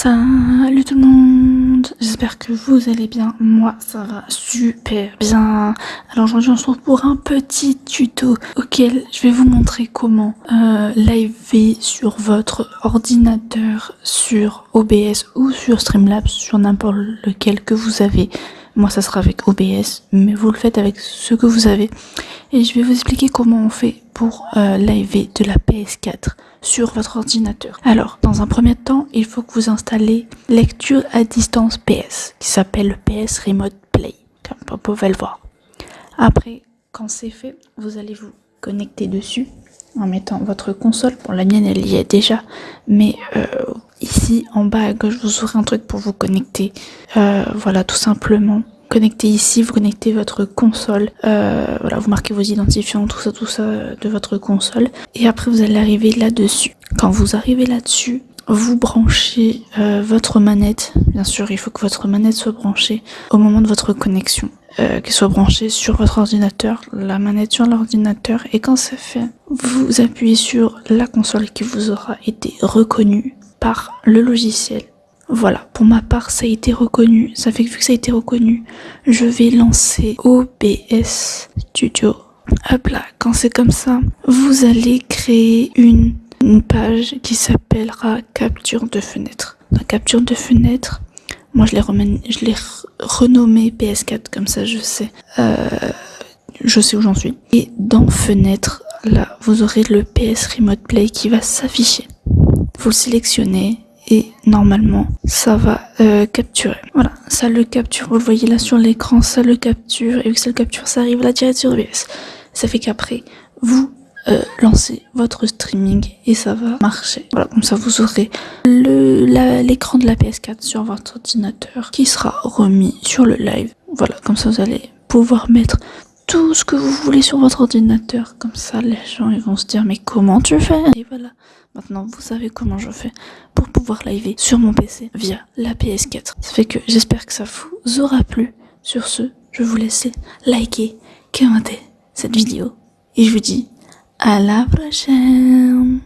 Salut tout le monde, j'espère que vous allez bien, moi ça va super bien. Alors aujourd'hui on se retrouve pour un petit tuto auquel je vais vous montrer comment euh, sur votre ordinateur sur OBS ou sur Streamlabs, sur n'importe lequel que vous avez. Moi ça sera avec OBS, mais vous le faites avec ce que vous avez. Et je vais vous expliquer comment on fait pour euh, live de la PS4 sur votre ordinateur. Alors, dans un premier temps, il faut que vous installez lecture à distance PS, qui s'appelle PS Remote Play, comme vous pouvez le voir. Après, quand c'est fait, vous allez vous connecter dessus en mettant votre console. Bon, la mienne, elle y est déjà, mais euh, ici, en bas à gauche, vous aurez un truc pour vous connecter. Euh, voilà, tout simplement connectez ici, vous connectez votre console, euh, voilà, vous marquez vos identifiants, tout ça, tout ça euh, de votre console, et après vous allez arriver là-dessus. Quand vous arrivez là-dessus, vous branchez euh, votre manette, bien sûr il faut que votre manette soit branchée au moment de votre connexion, euh, qu'elle soit branchée sur votre ordinateur, la manette sur l'ordinateur, et quand c'est fait, vous appuyez sur la console qui vous aura été reconnue par le logiciel voilà, pour ma part, ça a été reconnu. Ça fait que vu que ça a été reconnu, je vais lancer OBS Studio. Hop là, quand c'est comme ça, vous allez créer une, page qui s'appellera capture de fenêtre. La capture de fenêtre, moi je l'ai renommé PS4 comme ça je sais. Euh, je sais où j'en suis. Et dans fenêtre, là, vous aurez le PS Remote Play qui va s'afficher. Vous le sélectionnez et normalement ça va euh, capturer. Voilà, ça le capture, vous le voyez là sur l'écran, ça le capture et vu que ça le capture, ça arrive là direct sur OBS. Ça fait qu'après, vous euh, lancez votre streaming et ça va marcher. Voilà, comme ça vous aurez l'écran de la PS4 sur votre ordinateur qui sera remis sur le live. Voilà, comme ça vous allez pouvoir mettre tout ce que vous voulez sur votre ordinateur. Comme ça, les gens ils vont se dire mais comment tu fais? Et voilà, maintenant vous savez comment je fais pour pouvoir live sur mon PC via la PS4. Ça fait que j'espère que ça vous aura plu. Sur ce, je vous laisse liker, commenter cette vidéo et je vous dis à la prochaine